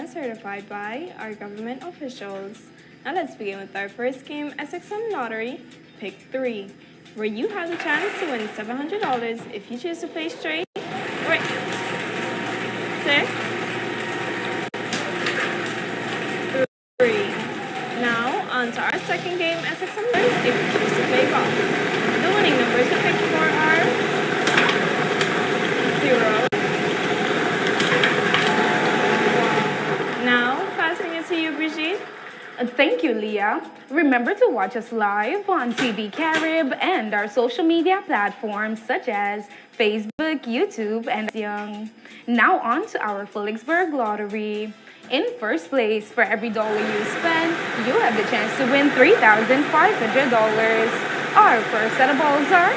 and certified by our government officials. Now let's begin with our first game, SXM Lottery, Pick 3, where you have the chance to win $700 if you choose to play straight, right, six, three. Now, on to our second game, SXM Lottery, if you choose to play golf. The winning numbers to pick for are zero, Now, passing it to you, Brigitte. Uh, Thank you, Leah. Remember to watch us live on TV Carib and our social media platforms such as Facebook, YouTube, and Young. Now on to our Philipsburg Lottery. In first place, for every dollar you spend, you have the chance to win $3,500. Our first set of balls are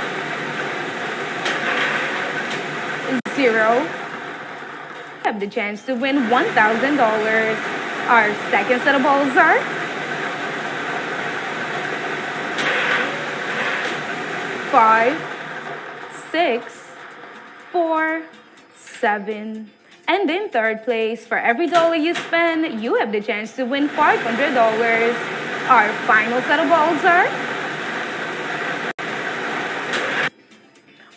zero. You have the chance to win $1,000. Our second set of balls are five, six, four, seven. And in third place, for every dollar you spend, you have the chance to win $500. Our final set of balls are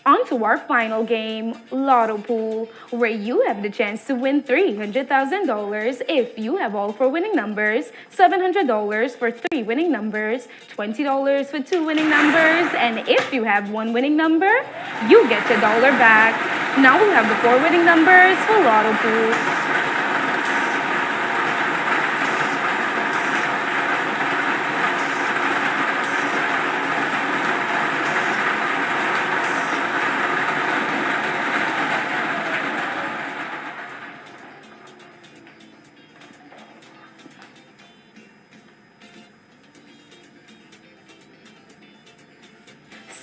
On to our final game, Lotto Pool, where you have the chance to win $300,000 if you have all four winning numbers, $700 for three winning numbers, $20 for two winning numbers, and if you have one winning number, you get your dollar back. Now we have the four winning numbers for Lotto Pool.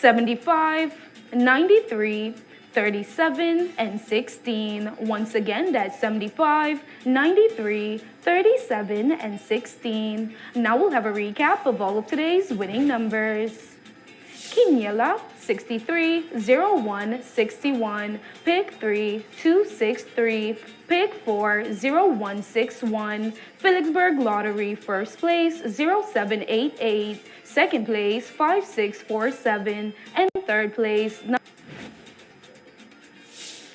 Seventy-five, ninety-three, thirty-seven, and 16. Once again, that's 75, 93, 37, and 16. Now we'll have a recap of all of today's winning numbers. Quiniela 63 01 61 pick 3 263 pick 4 0161 Philipsburg Lottery first place 0788 second place 5647 and third place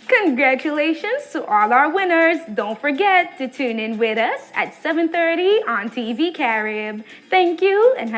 Congratulations to all our winners. Don't forget to tune in with us at 7:30 on TV Carib. Thank you and have